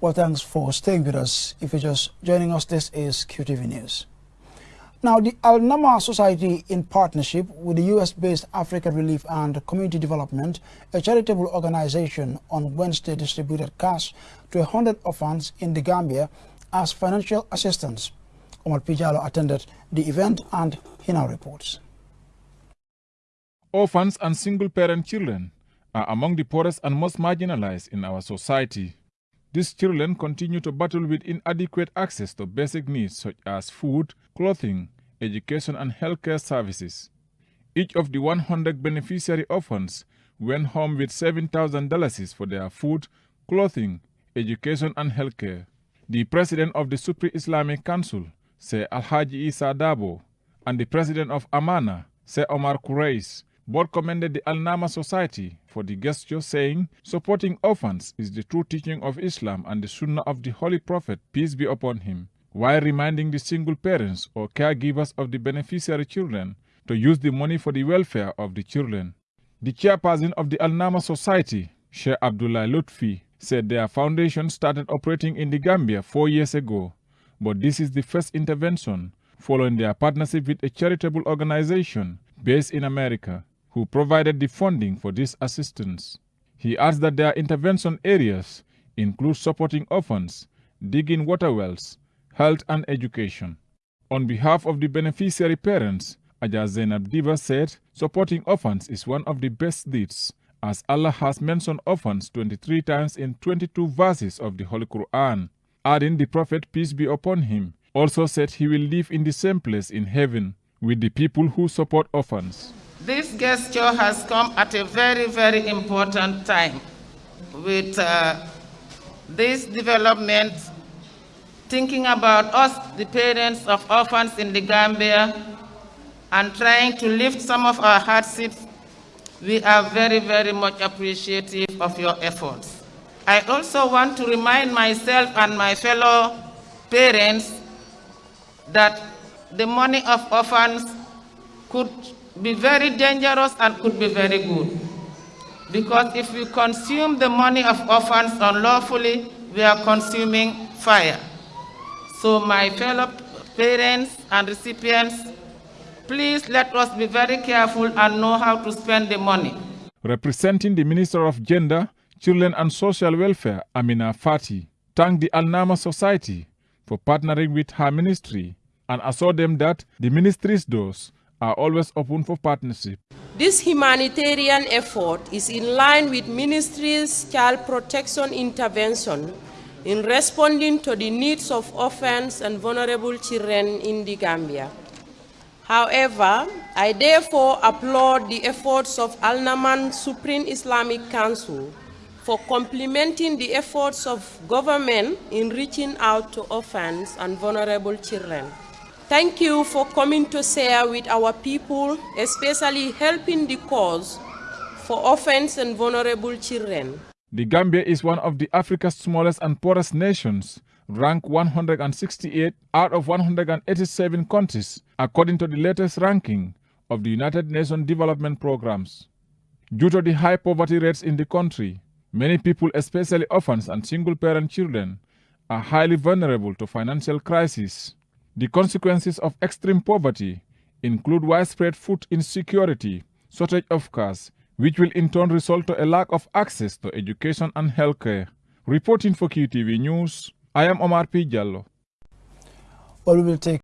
Well, thanks for staying with us. If you're just joining us, this is QTV News. Now, the Al Nama Society, in partnership with the U.S.-based African Relief and Community Development, a charitable organization, on Wednesday distributed cash to 100 orphans in the Gambia as financial assistance. Omar P. Jallo attended the event and he now reports. Orphans and single-parent children are among the poorest and most marginalized in our society. These children continue to battle with inadequate access to basic needs such as food, clothing, education, and healthcare services. Each of the 100 beneficiary orphans went home with $7,000 for their food, clothing, education, and healthcare. The president of the Supreme Islamic Council, Sir Alhaji Isa Dabo, and the president of Amana, Sir Omar Kureis, both commended the Al Nama Society for the gesture, saying, Supporting orphans is the true teaching of Islam and the Sunnah of the Holy Prophet, peace be upon him, while reminding the single parents or caregivers of the beneficiary children to use the money for the welfare of the children. The chairperson of the Al Nama Society, Sheikh Abdullah Lutfi, said their foundation started operating in the Gambia four years ago, but this is the first intervention following their partnership with a charitable organization based in America who provided the funding for this assistance. He adds that their intervention areas include supporting orphans, digging water wells, health and education. On behalf of the beneficiary parents, Ajaz Zainab Diva said, supporting orphans is one of the best deeds, as Allah has mentioned orphans 23 times in 22 verses of the Holy Quran, adding the Prophet, peace be upon him, also said he will live in the same place in heaven with the people who support orphans. This gesture has come at a very, very important time with uh, this development, thinking about us, the parents of orphans in the Gambia, and trying to lift some of our hardships. We are very, very much appreciative of your efforts. I also want to remind myself and my fellow parents that the money of orphans could be very dangerous and could be very good. Because if we consume the money of orphans unlawfully, we are consuming fire. So my fellow parents and recipients, please let us be very careful and know how to spend the money. Representing the Minister of Gender, Children and Social Welfare, Amina Fati, thanked the Al-Nama Society for partnering with her ministry and assured them that the ministry's doors are always open for partnership. This humanitarian effort is in line with ministry's child protection intervention in responding to the needs of orphans and vulnerable children in the Gambia. However, I therefore applaud the efforts of Al-Naman Supreme Islamic Council for complementing the efforts of government in reaching out to orphans and vulnerable children. Thank you for coming to share with our people, especially helping the cause for orphans and vulnerable children. The Gambia is one of the Africa's smallest and poorest nations, ranked 168 out of 187 countries, according to the latest ranking of the United Nations Development Programs. Due to the high poverty rates in the country, many people, especially orphans and single-parent children, are highly vulnerable to financial crisis. The consequences of extreme poverty include widespread food insecurity, shortage of cars, which will in turn result to a lack of access to education and healthcare. Reporting for QTV News, I am Omar P. Jallo. Well, we will take